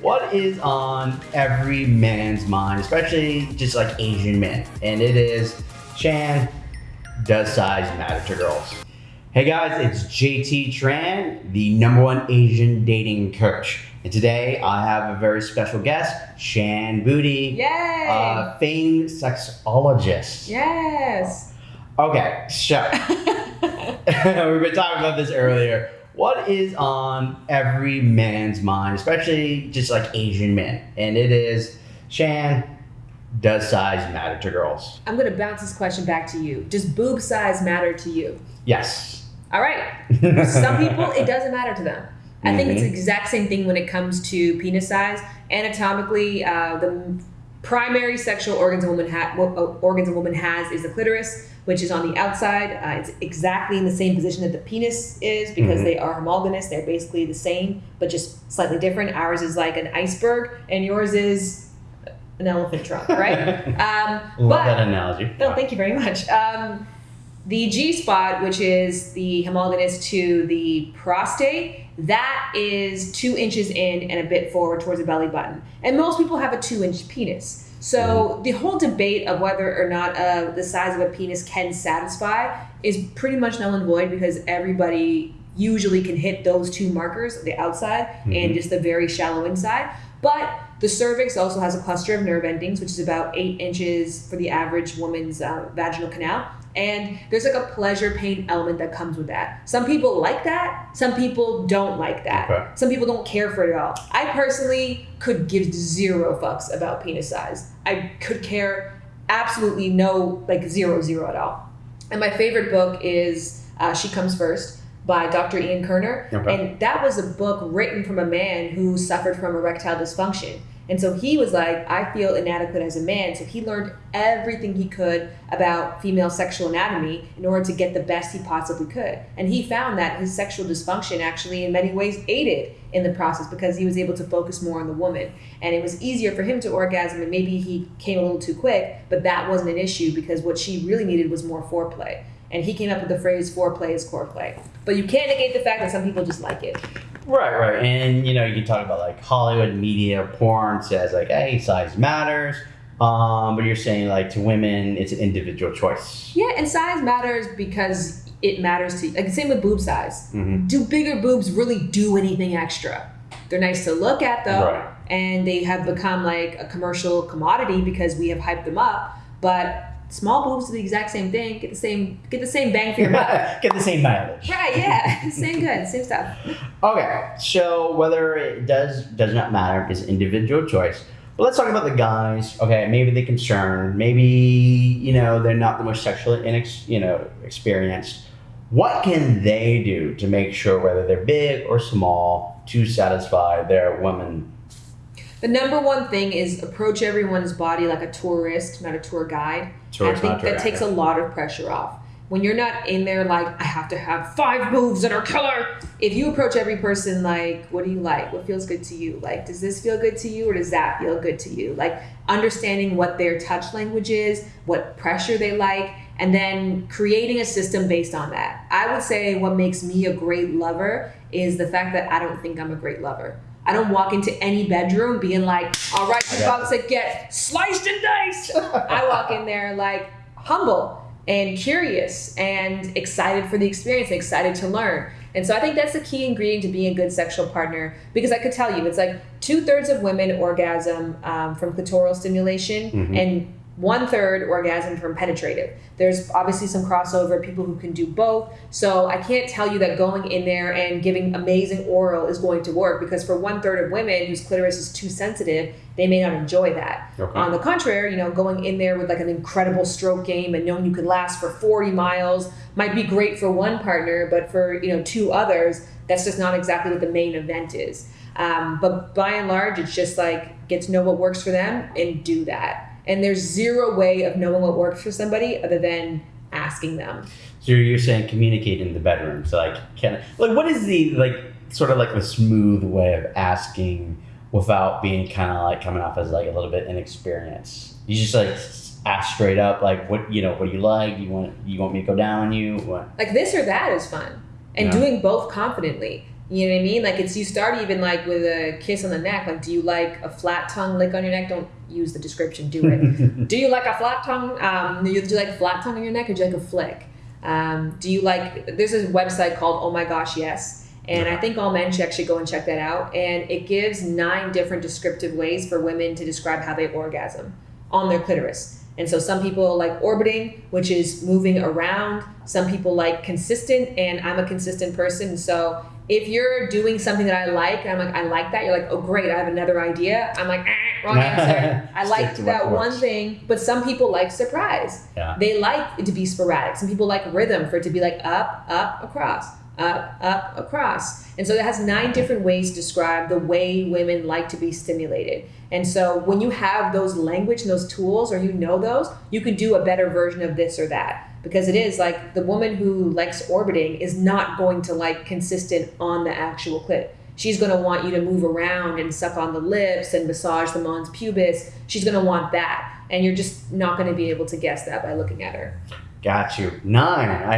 what is on every man's mind, especially just like Asian men? And it is Shan, does size matter to girls? Hey guys, it's JT Tran, the number one Asian dating coach. And today I have a very special guest, Shan Boody, Yay! a famed sexologist. yes. Okay, so we've been talking about this earlier. What is on every man's mind, especially just like Asian men? And it is, Shan, does size matter to girls? I'm gonna bounce this question back to you. Does boob size matter to you? Yes. All right. Some people it doesn't matter to them. I think it's the Mhm. exact same thing when it comes to penis size. Anatomically, uh, the primary sexual organs a woman ha- uh, organs a woman has is the clitoris, which is on the outside. Uh, it's exactly in the same position that the penis is because Mhm. they are homologous. They're basically the same, but just slightly different. Ours is like an iceberg, and yours is an elephant trunk, right? um, Love but that analogy. no, thank you very much. Um, the G spot, which is the homologous to the prostate, that is two inches in and a bit forward towards the belly button. And most people have a two inch penis. So the whole debate of whether or not uh, the size of a penis can satisfy is pretty much null and void because everybody usually can hit those two markers, the outside and Mhm. just the very shallow inside. But the cervix also has a cluster of nerve endings, which is about eight inches for the average woman's uh, vaginal canal. And there's like a pleasure pain element that comes with that. Some people like that, some people don't like that. Okay. Some people don't care for it at all. I personally could give zero fucks about penis size. I could care absolutely no, like zero, zero at all. And my favorite book is uh, She Comes First by Dr. Ian Kerner. Okay. And that was a book written from a man who suffered from erectile dysfunction. And so he was like, I feel inadequate as a man. So he learned everything he could about female sexual anatomy in order to get the best he possibly could. And he found that his sexual dysfunction actually, in many ways, aided in the process because he was able to focus more on the woman. And it was easier for him to orgasm, and maybe he came a little too quick, but that wasn't an issue because what she really needed was more foreplay. And he came up with the phrase foreplay is core play. But you can't negate the fact that some people just like it. Right, right. And you know, you can talk about like Hollywood media porn says like, hey, size matters. Um, but you're saying like to women it's an individual choice. Yeah, and size matters because it matters to like the same with boob size. Mm-hmm. Do bigger boobs really do anything extra? They're nice to look at though, Right. and they have become like a commercial commodity because we have hyped them up. But small boobs do the exact same thing. Get the same get the same bang for your buck. Get the same mileage. right? Yeah, same good, same stuff. Okay, so whether it does does not matter is individual choice. But let's talk about the guys. Okay, maybe they're concerned. Maybe you know they're not the most sexually inex- you know experienced. What can they do to make sure whether they're big or small to satisfy their woman? The number one thing is approach everyone's body like a tourist, not a tour guide. Tourist, I think tour that guide. takes a lot of pressure off. When you're not in there like I have to have five moves that are killer. If you approach every person like, what do you like? What feels good to you? Like, does this feel good to you or does that feel good to you? Like understanding what their touch language is, what pressure they like, and then creating a system based on that. I would say what makes me a great lover is the fact that I don't think I'm a great lover. I don't walk into any bedroom being like, all right, you're about to get sliced and diced. I walk in there like humble and curious and excited for the experience, excited to learn. And so I think that's the key ingredient to being a good sexual partner because I could tell you it's like two thirds of women orgasm um, from clitoral stimulation Mhm. and one third orgasm from penetrative. There's obviously some crossover, people who can do both. So I can't tell you that going in there and giving amazing oral is going to work because for one third of women whose clitoris is too sensitive, they may not enjoy that. Okay. On the contrary, you know, going in there with like an incredible stroke game and knowing you could last for 40 miles might be great for one partner, but for, you know, two others, that's just not exactly what the main event is. Um, but by and large, it's just like get to know what works for them and do that. And there's zero way of knowing what works for somebody other than asking them. So you're saying communicate in the bedroom. So like, can like what is the like sort of like the smooth way of asking without being kind of like coming off as like a little bit inexperienced? You just like ask straight up like what you know what do you like? You want you want me to go down on you? What? Like this or that is fun. And Yeah. doing both confidently. You know what I mean? Like it's you start even like with a kiss on the neck. Like, do you like a flat tongue lick on your neck? Don't use the description. Do it. do you like a flat tongue? Um, do you, do you like a flat tongue on your neck, or do you like a flick? Um, do you like? There's a website called Oh My Gosh Yes, and I think all men should actually go and check that out. And it gives nine different descriptive ways for women to describe how they orgasm on their clitoris. And so some people like orbiting, which is moving around. Some people like consistent, and I'm a consistent person. So if you're doing something that I like, I'm like, I like that, you're like, oh great, I have another idea. I'm like, eh, wrong answer. I Stick like that one thing, but some people like surprise. Yeah. They like it to be sporadic. Some people like rhythm for it to be like up, up, across, up, up, across. And so it has nine different ways to describe the way women like to be stimulated. And so when you have those language and those tools, or you know those, you can do a better version of this or that. Because it is like the woman who likes orbiting is not going to like consistent on the actual clit. She's going to want you to move around and suck on the lips and massage the mons pubis. She's going to want that. And you're just not going to be able to guess that by looking at her. Got you. Nine. I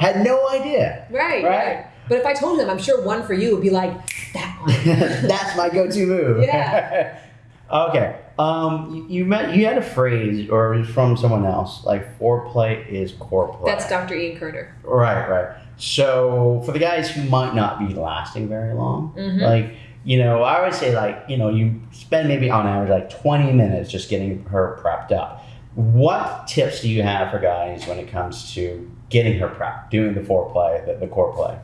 had no idea. Right, Right. right. But if I told them, I'm sure one for you would be like, that one. That's my go-to move. Yeah. okay. Um, you, you met you had a phrase, or it was from someone else, like foreplay is core play. That's Dr. Ian Kerner. right, right. So for the guys who might not be lasting very long, Mhm. like you know, I would say like you know you spend maybe on average like twenty minutes just getting her prepped up. What tips do you have for guys when it comes to getting her prepped, doing the foreplay, the, the core play?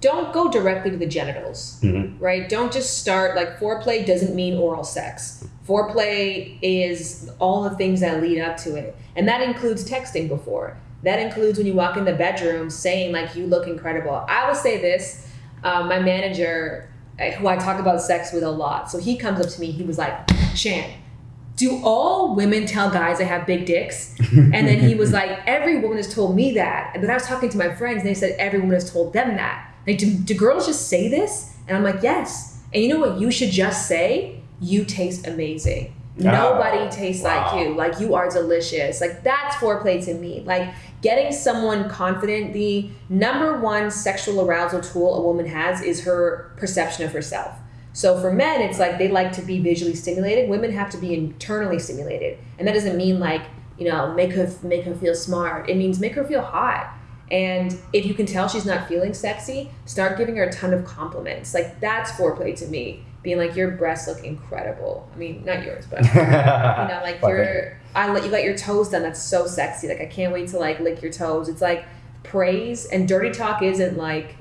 Don't go directly to the genitals. Mhm. right? Don't just start like foreplay doesn't mean oral sex. Foreplay is all the things that lead up to it. And that includes texting before. That includes when you walk in the bedroom saying like you look incredible. I will say this, um, my manager uh, who I talk about sex with a lot. So he comes up to me, he was like, "Shan, do all women tell guys they have big dicks?" And then he was like, every woman has told me that. But I was talking to my friends and they said every woman has told them that. Like, do, do girls just say this? And I'm like, yes. And you know what you should just say? You taste amazing. Nobody tastes wow. like you. Like you are delicious. Like that's foreplay to me. Like getting someone confident. The number one sexual arousal tool a woman has is her perception of herself. So for men, it's like they like to be visually stimulated. Women have to be internally stimulated, and that doesn't mean like you know make her make her feel smart. It means make her feel hot. And if you can tell she's not feeling sexy, start giving her a ton of compliments. Like that's foreplay to me. Being like your breasts look incredible. I mean, not yours, but you know, like your I let you got your toes done. That's so sexy. Like I can't wait to like lick your toes. It's like praise and dirty talk isn't like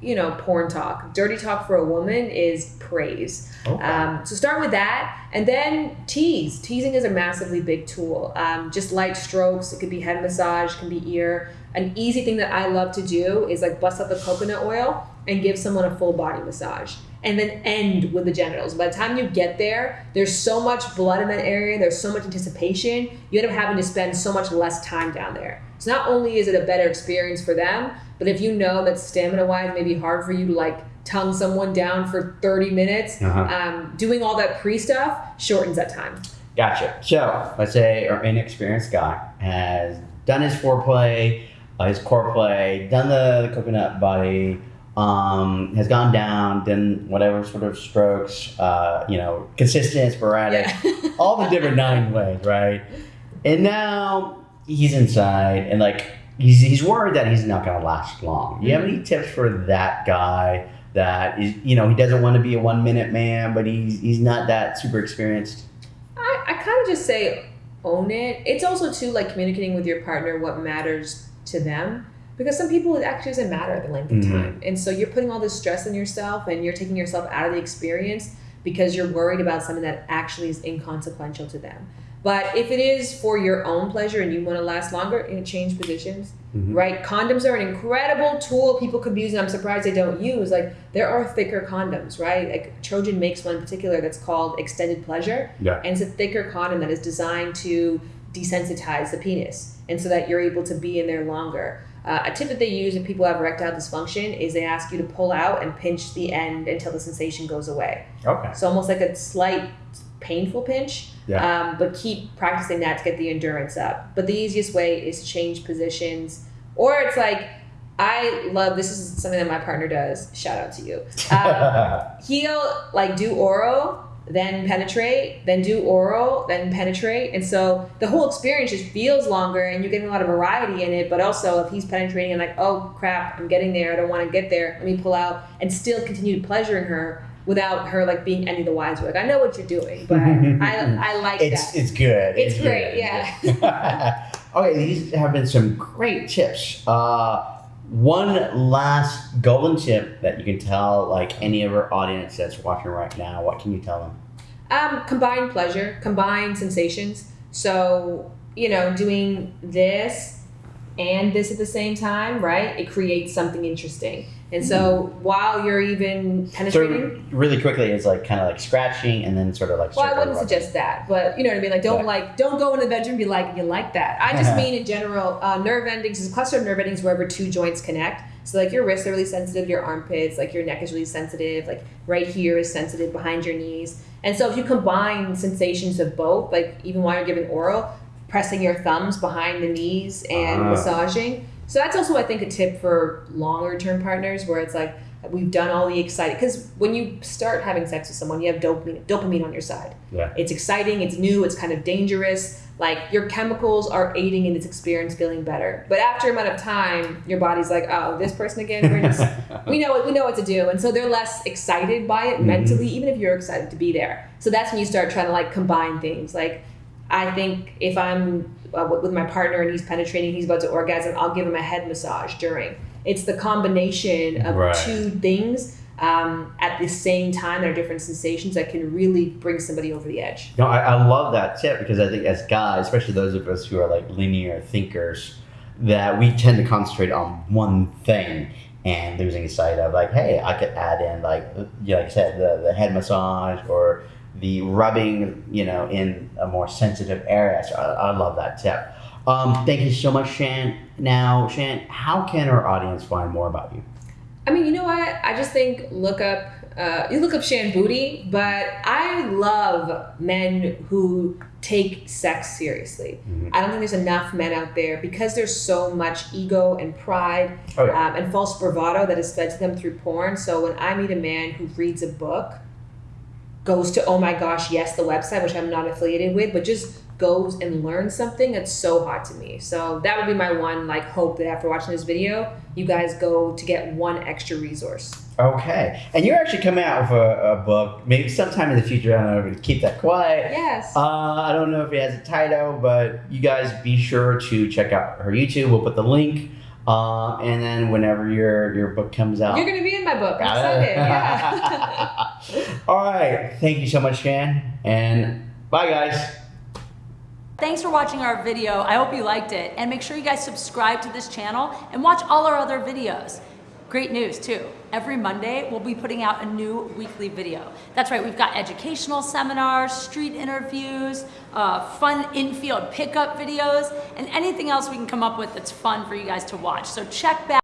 you know porn talk. Dirty talk for a woman is praise. Okay. Um, so start with that, and then tease. Teasing is a massively big tool. Um, just light strokes. It could be head massage, can be ear. An easy thing that I love to do is like bust out the coconut oil and give someone a full body massage, and then end with the genitals. By the time you get there, there's so much blood in that area. There's so much anticipation. You end up having to spend so much less time down there. So not only is it a better experience for them, but if you know that stamina wise may be hard for you to like tongue someone down for 30 minutes, Uh-huh. um, doing all that pre stuff shortens that time. Gotcha. So let's say our inexperienced guy has done his foreplay, uh, his core play, done the, the coconut body, um, has gone down, then whatever sort of strokes, uh, you know, consistent, sporadic, Yeah. all the different nine ways, right? And now he's inside and like he's, he's worried that he's not going to last long. Do you have any tips for that guy that is, you know, he doesn't want to be a one minute man, but he's, he's not that super experienced? I, I kind of just say own it. It's also too like communicating with your partner what matters to them. Because some people it actually doesn't matter the length of Mhm. time. And so you're putting all this stress on yourself and you're taking yourself out of the experience because you're worried about something that actually is inconsequential to them. But if it is for your own pleasure and you want to last longer, and change positions, Mhm. right? Condoms are an incredible tool people could be using. I'm surprised they don't use. Like there are thicker condoms, right? Like Trojan makes one in particular that's called Extended Pleasure, Yeah. and it's a thicker condom that is designed to desensitize the penis, and so that you're able to be in there longer. Uh, a tip that they use if people have erectile dysfunction is they ask you to pull out and pinch the end until the sensation goes away. Okay. So almost like a slight painful pinch, Yeah. um, but keep practicing that to get the endurance up. But the easiest way is to change positions, or it's like I love this is something that my partner does. Shout out to you. Um, he'll like do oral, then penetrate, then do oral, then penetrate, and so the whole experience just feels longer, and you're getting a lot of variety in it. But also, if he's penetrating and like, oh crap, I'm getting there, I don't want to get there, let me pull out and still continue pleasuring her without her like being any the wiser. Like I know what you're doing, but I I like it's that. it's good. It's good. great, yeah. okay, these have been some great tips. Uh, one last golden tip that you can tell like any of our audience that's watching right now. What can you tell them? Um, combine pleasure, combine sensations. So, you know, doing this and this at the same time, right? It creates something interesting. And so while you're even So penetrating, really quickly, it's like kind of like scratching and then sort of like. well, I wouldn't suggest that, but you know what I mean. Like, don't Right. like, don't go in the bedroom and be like, you like that. I just mean in general, uh, nerve endings is a cluster of nerve endings wherever two joints connect. So like your wrists are really sensitive, your armpits, like your neck is really sensitive, like right here is sensitive behind your knees. And so if you combine sensations of both, like even while you're giving oral, pressing your thumbs behind the knees and Ah. massaging. So that's also I think a tip for longer term partners where it's like we've done all the exciting because when you start having sex with someone, you have dopamine dopamine on your side. Yeah. It's exciting, it's new, it's kind of dangerous. Like your chemicals are aiding in this experience feeling better. But after a amount of time, your body's like, oh, this person again, we're just we know what we know what to do. And so they're less excited by it Mhm. mentally, even if you're excited to be there. So that's when you start trying to like combine things. Like I think if I'm uh, with my partner and he's penetrating, he's about to orgasm, I'll give him a head massage during. It's the combination of Right. two things um, at the same time that are different sensations that can really bring somebody over the edge. No, I, I love that tip because I think as guys, especially those of us who are like linear thinkers, that we tend to concentrate on one thing and losing sight of like, hey, I could add in like, yeah, like I said, the, the head massage or the rubbing, you know, in a more sensitive area. So I, I love that tip. Um, thank you so much, Shan. Now, Shan, how can our audience find more about you? I mean, you know what? I just think look up uh, you look up Shan Boody, but I love men who take sex seriously. Mhm. I don't think there's enough men out there because there's so much ego and pride Oh, yeah. um, and false bravado that is fed to them through porn. So when I meet a man who reads a book, goes to oh my gosh yes the website which I'm not affiliated with, but just goes and learns something that's so hot to me. So that would be my one like hope that after watching this video, you guys go to get one extra resource. Okay. And you're actually coming out with a, a book, maybe sometime in the future. I don't know, keep that quiet. Yes. Uh, I don't know if it has a title, but you guys be sure to check out her YouTube. We'll put the link. Uh, and then whenever your your book comes out. You're gonna be in my book. I'm excited. Yeah. All right. Thank you so much, Shan. And bye, guys. Thanks for watching our video. I hope you liked it. And make sure you guys subscribe to this channel and watch all our other videos. Great news too. Every Monday, we'll be putting out a new weekly video. That's right, we've got educational seminars, street interviews, uh, fun in-field pickup videos, and anything else we can come up with that's fun for you guys to watch. So check back.